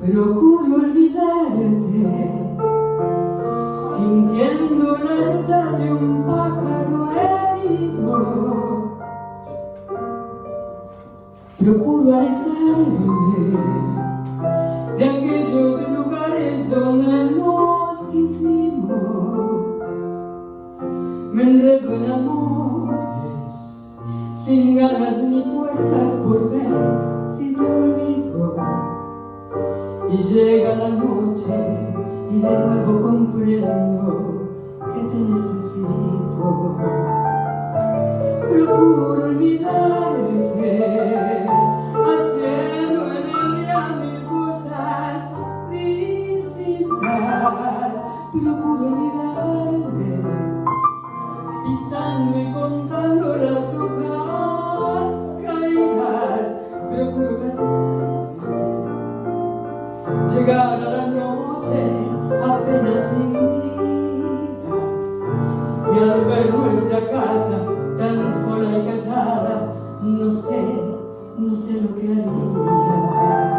Procuro olvidarte, sintiendo la ruta de un pájaro herido. Procuro alejarme de aquellos lugares donde nos quisimos. Me enredo en amores, sin ganas ni fuerzas por ver si te olvido. Y llega la noche y de nuevo comprendo que te necesito. Procuro olvidarte, haciendo en el día mil cosas distintas. Procuro olvidarme, pisando y contando las hojas caídas. Procuro cansarme, llegar a la noche apenas sin vida. Y al ver nuestra casa tan sola y callada no sé, no sé lo que haría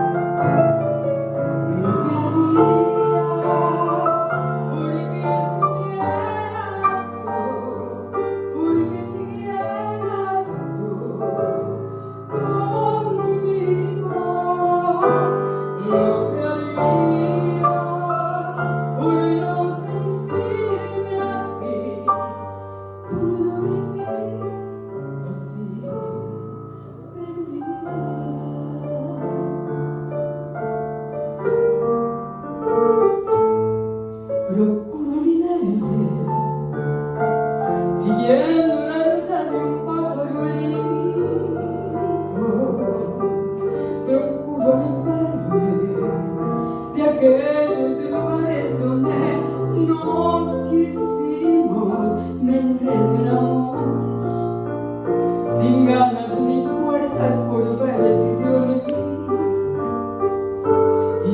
Procuro olvidarte, siguiendo la ruta de un pájaro herido. Procuro alejarme de aquellos lugares donde nos quisimos, me enredo en amores, sin ganas ni fuerzas por ver si te olvido. Y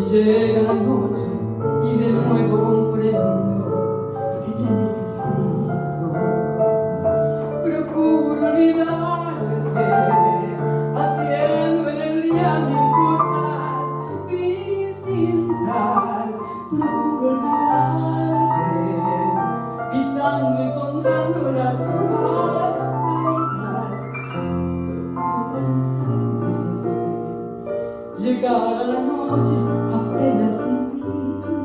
serían cosas distintas. Procuro olvidarte, pisando y contando las hojas Procuro cansarte, llegar a la noche apenas sin ti.